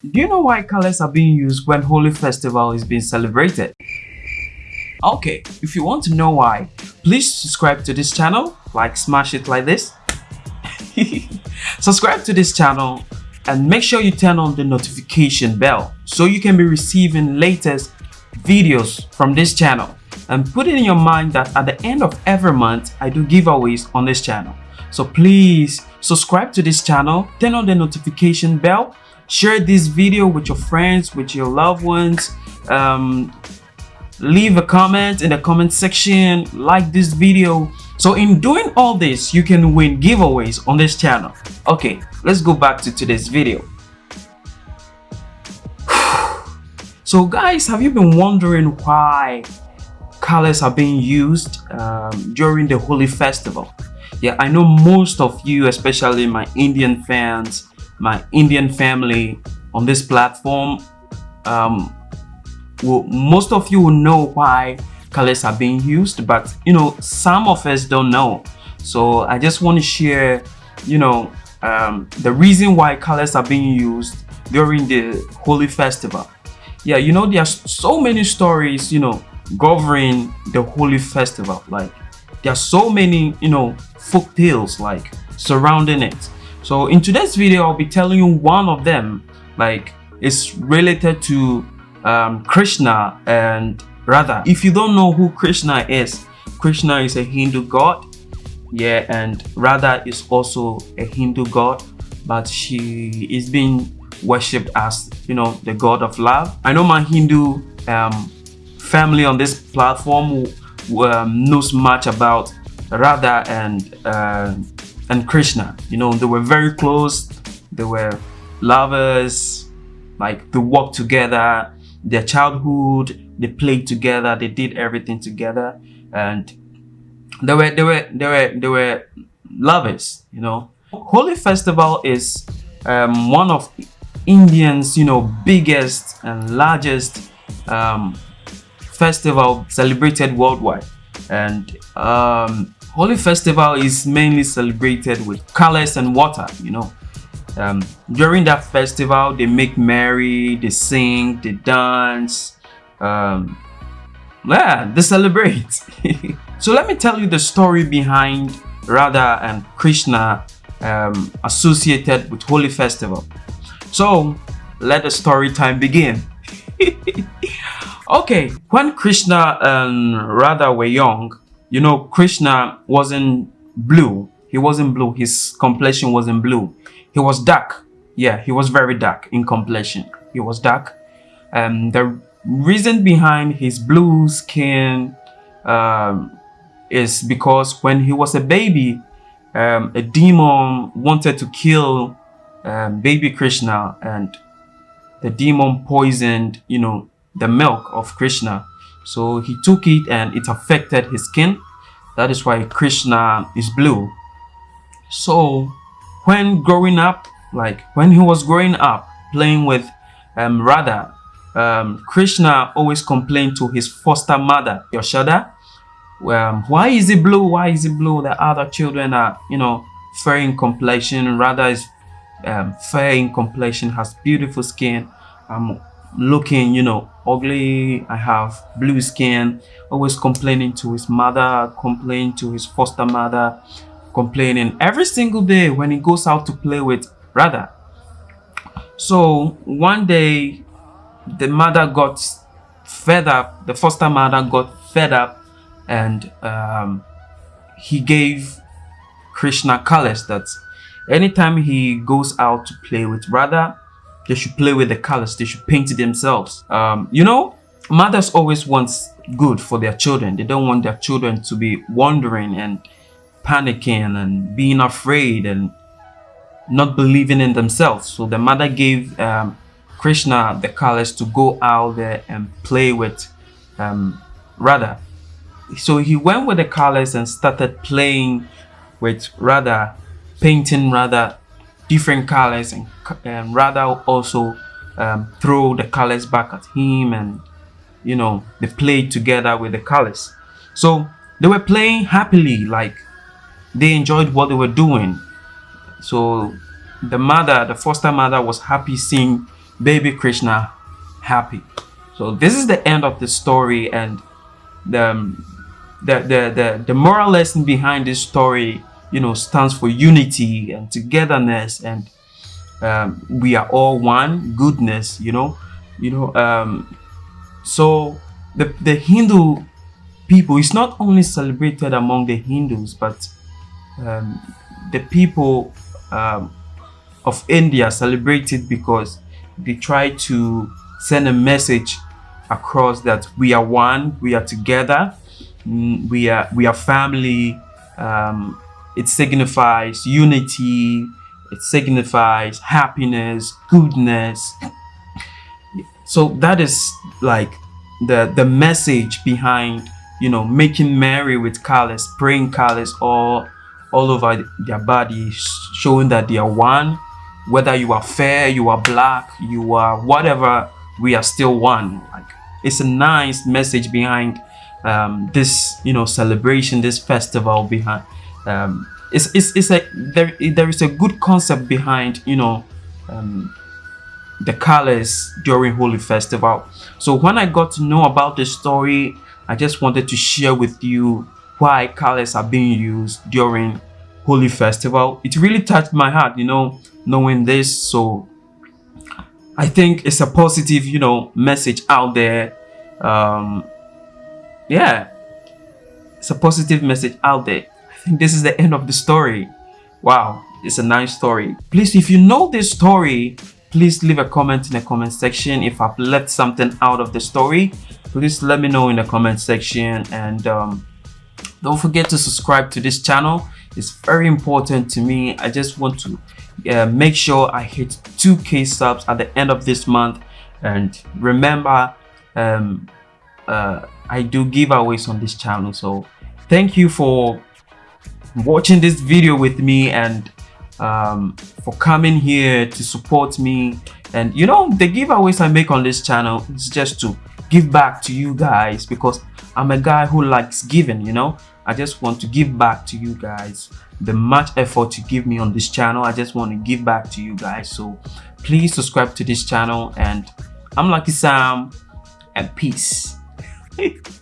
Do you know why colors are being used when Holi Festival is being celebrated? Okay, if you want to know why, please subscribe to this channel, like smash it like this. subscribe to this channel and make sure you turn on the notification bell so you can be receiving latest videos from this channel. And put it in your mind that at the end of every month, I do giveaways on this channel. So please subscribe to this channel, turn on the notification bell share this video with your friends with your loved ones. Um, leave a comment in the comment section. Like this video. So in doing all this you can win giveaways on this channel. Okay let's go back to today's video. So guys have you been wondering why colors are being used um, during the Holi festival? Yeah i know most of you especially my indian fans my Indian family on this platform, um, well, most of you will know why colors are being used, but you know, some of us don't know. So I just want to share, you know, um, the reason why colors are being used during the Holi Festival. Yeah, you know, there are so many stories, you know, governing the Holi Festival. Like, there are so many, you know, folk tales like surrounding it. So in today's video, I'll be telling you one of them, like it's related to um, Krishna and Radha. If you don't know who Krishna is, Krishna is a Hindu god. Yeah, and Radha is also a Hindu god, but she is being worshipped as, you know, the god of love. I know my Hindu um, family on this platform um, knows much about Radha and uh, and Krishna. You know, they were very close. They were lovers. Like they worked together. Their childhood, they played together. They did everything together, and they were they were they were they were lovers. You know, Holi Festival is um, one of Indians, you know, biggest and largest um, festival celebrated worldwide, and um, Holi Festival is mainly celebrated with colors and water, you know. Um, during that festival, they make merry, they sing, they dance, um, yeah, they celebrate. so let me tell you the story behind Radha and Krishna um, associated with Holi Festival. So let the story time begin. okay, when Krishna and Radha were young, you know, Krishna wasn't blue. He wasn't blue. His complexion wasn't blue. He was dark. Yeah, he was very dark in complexion. He was dark. Um, the reason behind his blue skin um, is because when he was a baby, um, a demon wanted to kill um, baby Krishna and the demon poisoned, you know, the milk of Krishna so he took it and it affected his skin. That is why Krishna is blue. So when growing up, like when he was growing up playing with um, Radha, um, Krishna always complained to his foster mother, Yashoda, um, why is it blue? Why is it blue? The other children are, you know, fair in complexion. Radha is um, fair in complexion, has beautiful skin. I'm looking, you know, ugly. I have blue skin always complaining to his mother complaining to his foster mother complaining every single day when he goes out to play with brother. So one day the mother got fed up the foster mother got fed up and um, he gave krishna colors that anytime he goes out to play with Radha they should play with the colors. They should paint it themselves. Um, you know, mothers always want good for their children. They don't want their children to be wandering and panicking and being afraid and not believing in themselves. So the mother gave um, Krishna the colors to go out there and play with um, Radha. So he went with the colors and started playing with Radha, painting Radha different colors and, and Radha also um, throw the colors back at him and you know they played together with the colors so they were playing happily like they enjoyed what they were doing so the mother the foster mother was happy seeing baby Krishna happy. So this is the end of the story and the, um, the, the, the, the moral lesson behind this story, you know, stands for unity and togetherness and um, we are all one goodness, you know, you know, um, so the, the Hindu people is not only celebrated among the Hindus, but um, the people um, of India celebrate it because they try to send a message across that we are one, we are together, mm, we are we are family. Um, it signifies unity. It signifies happiness, goodness. So that is like the the message behind you know making merry with colors, spraying colors all all over their body, showing that they are one. Whether you are fair, you are black, you are whatever, we are still one. Like it's a nice message behind um, this, you know, celebration, this festival behind. Um, it's it's it's a there there is a good concept behind you know um, the colors during Holi Festival. So when I got to know about the story, I just wanted to share with you why colors are being used during Holi Festival. It really touched my heart, you know, knowing this. So I think it's a positive, you know, message out there. Um, yeah, it's a positive message out there. Think this is the end of the story. Wow, it's a nice story. Please, if you know this story, please leave a comment in the comment section. If i've left something out of the story please let me know in the comment section. And um, don't forget to subscribe to this channel. It's very important to me. I just want to uh, make sure i hit 2k subs at the end of this month. And remember um, uh, i do giveaways on this channel. So thank you for watching this video with me and um, for coming here to support me. And you know the giveaways I make on this channel is just to give back to you guys because I'm a guy who likes giving you know? I just want to give back to you guys. The much effort you give me on this channel I just want to give back to you guys. So please subscribe to this channel and I'm Lucky Sam and peace